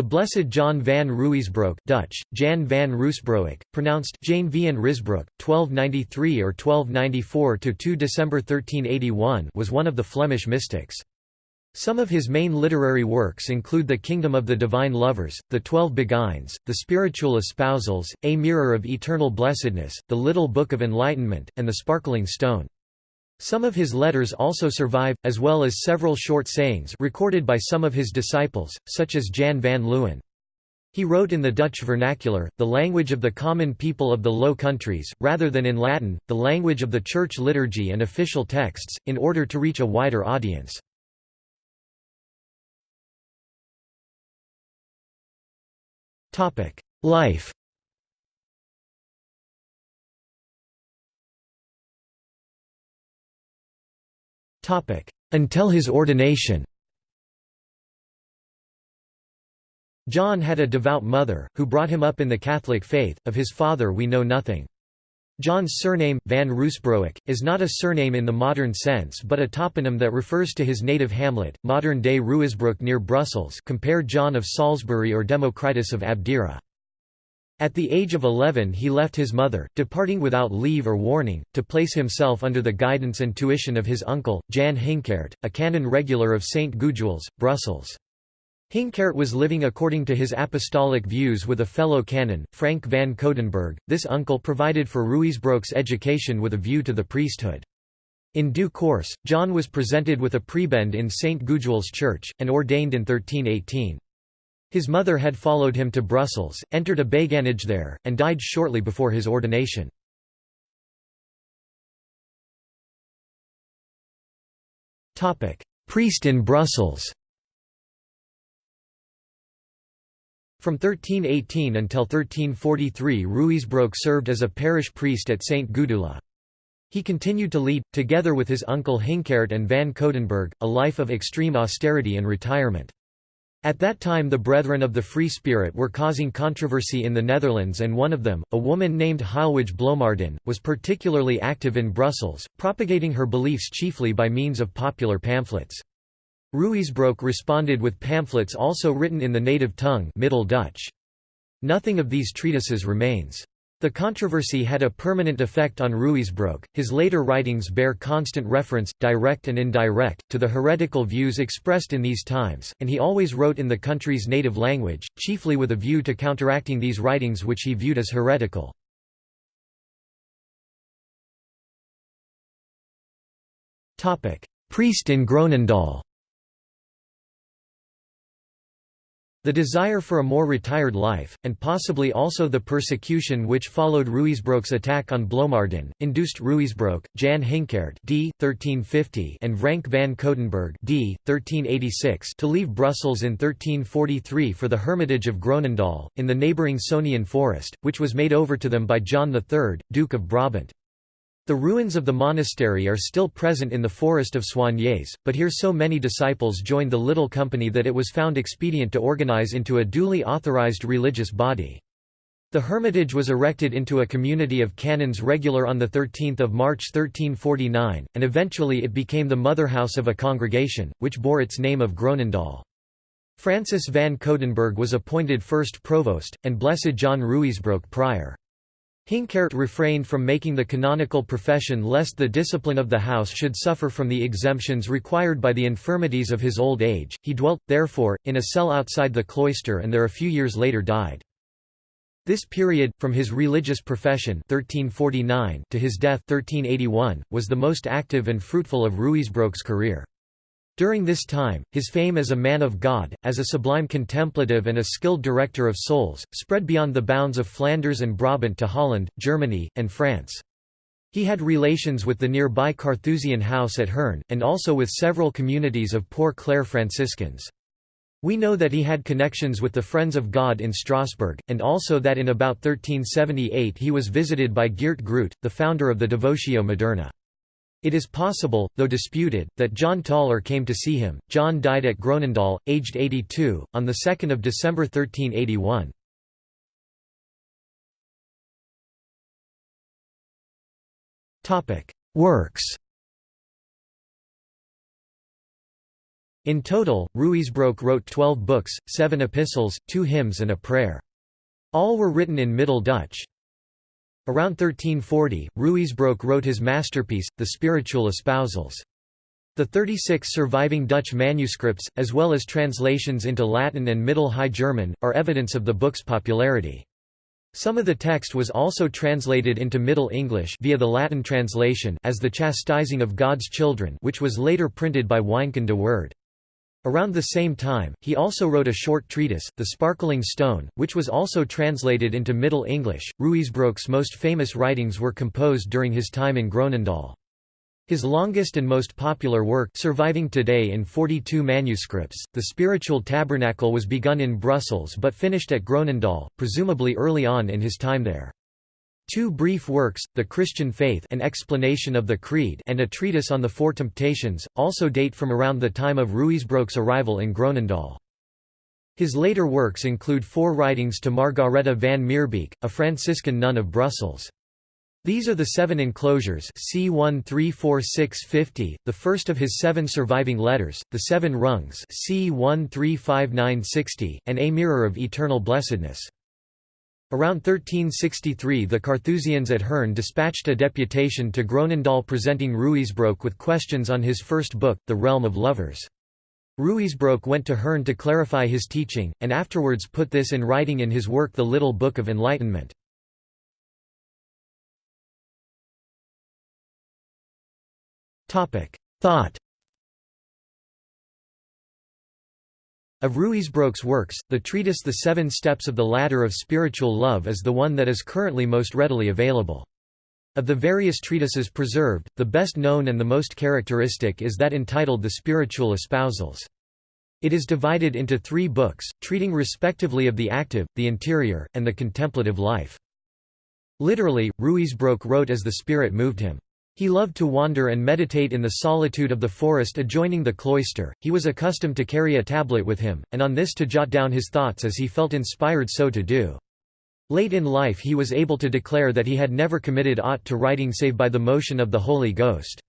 The Blessed John van Ruysbroek Dutch, Jan van Ruysbroek, pronounced Jane van Risbroek, 1293 or 1294 to 2 December 1381 was one of the Flemish mystics. Some of his main literary works include The Kingdom of the Divine Lovers, The Twelve Beguines, The Spiritual Espousals, A Mirror of Eternal Blessedness, The Little Book of Enlightenment, and The Sparkling Stone. Some of his letters also survive, as well as several short sayings recorded by some of his disciples, such as Jan van Leeuwen. He wrote in the Dutch vernacular, the language of the common people of the Low Countries, rather than in Latin, the language of the church liturgy and official texts, in order to reach a wider audience. Life Until his ordination John had a devout mother, who brought him up in the Catholic faith, of his father we know nothing. John's surname, van Ruysbroek, is not a surname in the modern sense but a toponym that refers to his native hamlet, modern-day Ruysbroek near Brussels compare John of Salisbury or Democritus of Abdera. At the age of 11 he left his mother, departing without leave or warning, to place himself under the guidance and tuition of his uncle, Jan Hinkert, a canon regular of St. Gudule, Brussels. Hinkert was living according to his apostolic views with a fellow canon, Frank van Coudenberg. This uncle provided for Ruysbroek's education with a view to the priesthood. In due course, John was presented with a prebend in St. Gudule's church, and ordained in 1318. His mother had followed him to Brussels, entered a beguinage there, and died shortly before his ordination. Priest in Brussels From 1318 until 1343 Ruysbroek served as a parish priest at St. Gudula. He continued to lead, together with his uncle Hinckert and van Coudenberg, a life of extreme austerity and retirement. At that time the Brethren of the Free Spirit were causing controversy in the Netherlands and one of them, a woman named Heilwige Bloemaerden, was particularly active in Brussels, propagating her beliefs chiefly by means of popular pamphlets. Ruysbroek responded with pamphlets also written in the native tongue Middle Dutch. Nothing of these treatises remains. The controversy had a permanent effect on Ruysbroek. His later writings bear constant reference, direct and indirect, to the heretical views expressed in these times, and he always wrote in the country's native language, chiefly with a view to counteracting these writings which he viewed as heretical. Priest in Groenendaal The desire for a more retired life, and possibly also the persecution which followed Ruysbroek's attack on Bloemaerden, induced Ruysbroek, Jan Hinckert d. 1350 and Frank van Coudenberg d. 1386 to leave Brussels in 1343 for the hermitage of Groenendaal, in the neighbouring Sonian forest, which was made over to them by John III, Duke of Brabant. The ruins of the monastery are still present in the forest of Soignies, but here so many disciples joined the little company that it was found expedient to organize into a duly authorized religious body. The hermitage was erected into a community of canons regular on 13 March 1349, and eventually it became the motherhouse of a congregation, which bore its name of Groenendaal. Francis van Coudenberg was appointed first provost, and Blessed John Ruysbroek prior. Hinckert refrained from making the canonical profession lest the discipline of the house should suffer from the exemptions required by the infirmities of his old age. He dwelt, therefore, in a cell outside the cloister and there a few years later died. This period, from his religious profession 1349 to his death 1381, was the most active and fruitful of Ruysbroek's career. During this time, his fame as a man of God, as a sublime contemplative and a skilled director of souls, spread beyond the bounds of Flanders and Brabant to Holland, Germany, and France. He had relations with the nearby Carthusian house at Hoorn, and also with several communities of Poor Clare Franciscans. We know that he had connections with the Friends of God in Strasbourg, and also that in about 1378 he was visited by Geert Groot, the founder of the Devotio Moderna. It is possible, though disputed, that John Tauler came to see him. John died at Groenendaal, aged 82, on 2 December 1381. Works In total, Ruysbroeck wrote twelve books, seven epistles, two hymns and a prayer. All were written in Middle Dutch. Around 1340, Ruysbroeck wrote his masterpiece, The Spiritual Espousals. The 36 surviving Dutch manuscripts, as well as translations into Latin and Middle High German, are evidence of the book's popularity. Some of the text was also translated into Middle English via the Latin translation as The Chastising of God's Children which was later printed by Wynkyn de Worde. Around the same time, he also wrote a short treatise, The Sparkling Stone, which was also translated into Middle English. Ruysbroeck's most famous writings were composed during his time in Groenendael. His longest and most popular work surviving today in 42 manuscripts, The Spiritual Tabernacle was begun in Brussels but finished at Groenendael, presumably early on in his time there. Two brief works, The Christian Faith an explanation of the Creed and a treatise on the Four Temptations, also date from around the time of Ruysbroeck's arrival in Groenendael. His later works include four writings to Margareta van Meerbeek, a Franciscan nun of Brussels. These are the seven enclosures C13460, the first of his seven surviving letters, the seven rungs C135960, and A Mirror of Eternal Blessedness. Around 1363 the Carthusians at Herne dispatched a deputation to Groenendael presenting Ruysbroeck with questions on his first book, The Realm of Lovers. Ruysbroeck went to Herne to clarify his teaching, and afterwards put this in writing in his work The Little Book of Enlightenment. Thought Of Ruysbroeck's works, the treatise The Seven Steps of the Ladder of Spiritual Love is the one that is currently most readily available. Of the various treatises preserved, the best known and the most characteristic is that entitled The Spiritual Espousals. It is divided into three books, treating respectively of the active, the interior, and the contemplative life. Literally, Ruysbroeck wrote as the Spirit moved him. He loved to wander and meditate in the solitude of the forest adjoining the cloister, he was accustomed to carry a tablet with him, and on this to jot down his thoughts as he felt inspired so to do. Late in life he was able to declare that he had never committed aught to writing save by the motion of the Holy Ghost.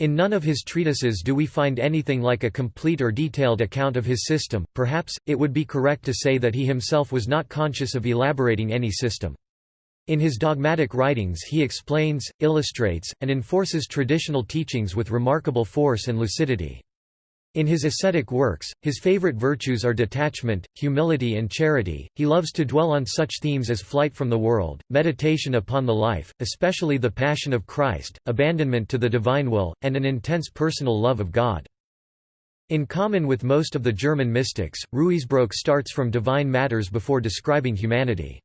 In none of his treatises do we find anything like a complete or detailed account of his system, perhaps, it would be correct to say that he himself was not conscious of elaborating any system. In his dogmatic writings he explains, illustrates, and enforces traditional teachings with remarkable force and lucidity. In his ascetic works, his favorite virtues are detachment, humility and charity. He loves to dwell on such themes as flight from the world, meditation upon the life, especially the passion of Christ, abandonment to the divine will, and an intense personal love of God. In common with most of the German mystics, Ruysbroeck starts from divine matters before describing humanity.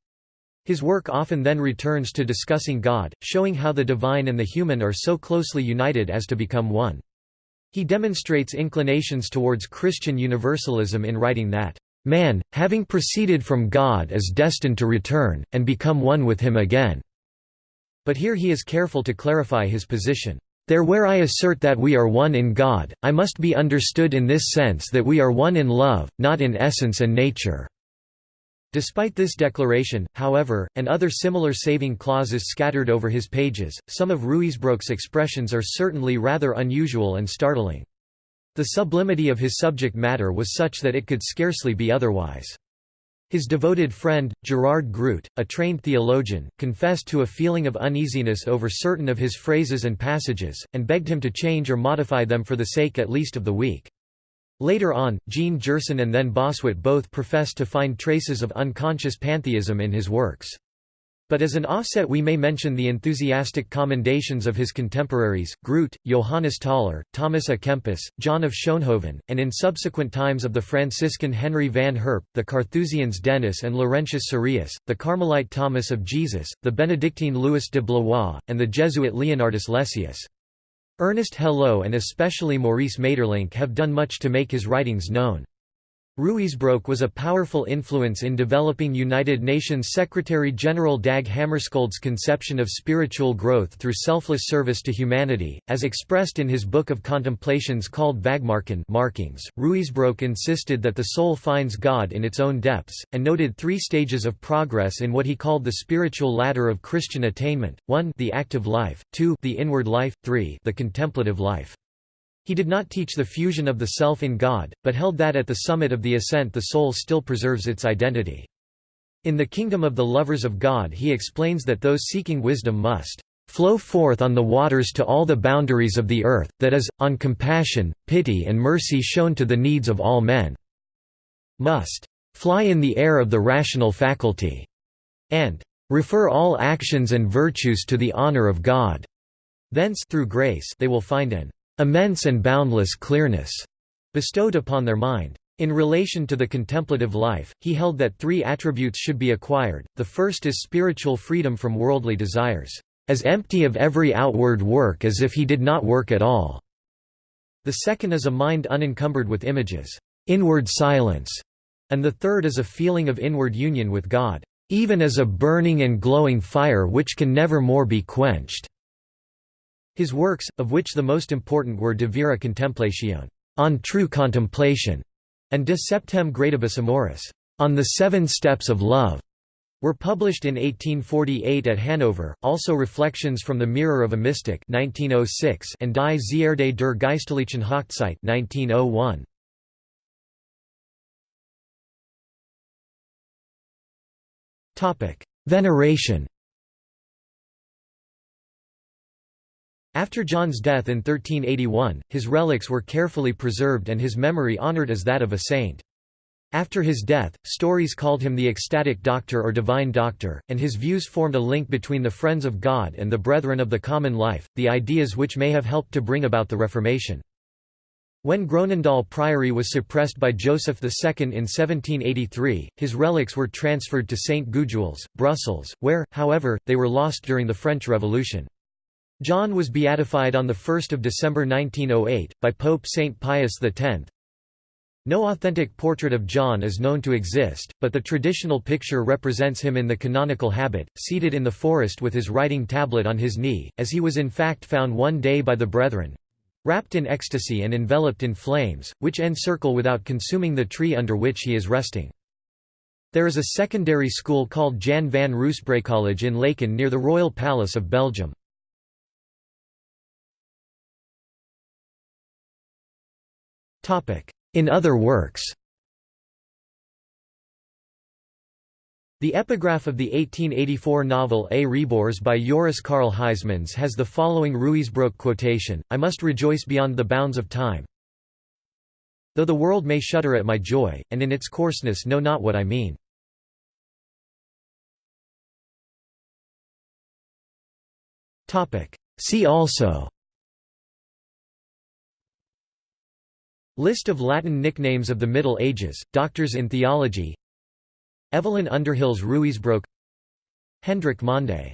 His work often then returns to discussing God, showing how the divine and the human are so closely united as to become one. He demonstrates inclinations towards Christian universalism in writing that, "...man, having proceeded from God is destined to return, and become one with him again." But here he is careful to clarify his position. There where I assert that we are one in God, I must be understood in this sense that we are one in love, not in essence and nature. Despite this declaration, however, and other similar saving clauses scattered over his pages, some of Ruysbroeck's expressions are certainly rather unusual and startling. The sublimity of his subject matter was such that it could scarcely be otherwise. His devoted friend, Gerard Groot, a trained theologian, confessed to a feeling of uneasiness over certain of his phrases and passages, and begged him to change or modify them for the sake at least of the weak. Later on, Jean Gerson and then Bossuet both professed to find traces of unconscious pantheism in his works. But as an offset we may mention the enthusiastic commendations of his contemporaries, Groot, Johannes Tauler, Thomas à Kempis, John of Schoonhoven, and in subsequent times of the Franciscan Henry van Herp, the Carthusians Denis and Laurentius Surius, the Carmelite Thomas of Jesus, the Benedictine Louis de Blois, and the Jesuit Leonardus Lessius. Ernest Hello and especially Maurice Maeterlinck have done much to make his writings known. Ruysbroeck was a powerful influence in developing United Nations Secretary-General Dag Hammarskjöld's conception of spiritual growth through selfless service to humanity, as expressed in his book of contemplations called Vagmarken markings. Ruysbroeck insisted that the soul finds God in its own depths, and noted three stages of progress in what he called the spiritual ladder of Christian attainment, 1 the active life, 2 the inward life, 3 the contemplative life. He did not teach the fusion of the self in God, but held that at the summit of the ascent the soul still preserves its identity. In the kingdom of the lovers of God he explains that those seeking wisdom must flow forth on the waters to all the boundaries of the earth, that is, on compassion, pity and mercy shown to the needs of all men. Must fly in the air of the rational faculty, and refer all actions and virtues to the honor of God. Thence through grace they will find an immense and boundless clearness bestowed upon their mind. In relation to the contemplative life, he held that three attributes should be acquired. The first is spiritual freedom from worldly desires, as empty of every outward work as if he did not work at all. The second is a mind unencumbered with images, inward silence, and the third is a feeling of inward union with God, even as a burning and glowing fire which can never more be quenched. His works, of which the most important were De Vera Contemplatione on true contemplation, and De Septem Gradibus Amoris on the Seven Steps of Love, were published in 1848 at Hanover. Also, Reflections from the Mirror of a Mystic (1906) and Die Zierde der Geistlichen Hochzeit (1901). Topic: Veneration. After John's death in 1381, his relics were carefully preserved and his memory honored as that of a saint. After his death, stories called him the ecstatic doctor or divine doctor, and his views formed a link between the friends of God and the brethren of the common life, the ideas which may have helped to bring about the Reformation. When Groenendael Priory was suppressed by Joseph II in 1783, his relics were transferred to St. Gudule, Brussels, where, however, they were lost during the French Revolution. John was beatified on 1 December 1908, by Pope St. Pius X. No authentic portrait of John is known to exist, but the traditional picture represents him in the canonical habit, seated in the forest with his writing tablet on his knee, as he was in fact found one day by the brethren—wrapped in ecstasy and enveloped in flames, which encircle without consuming the tree under which he is resting. There is a secondary school called Jan van College in Laeken near the Royal Palace of Belgium. In other works The epigraph of the 1884 novel A Rebours by Joris Karl Huysmans has the following Ruysbroeck quotation, I must rejoice beyond the bounds of time. Though the world may shudder at my joy, and in its coarseness know not what I mean. See also List of Latin nicknames of the Middle Ages, doctors in theology. Evelyn Underhill's Ruysbroeck Hendrik Mande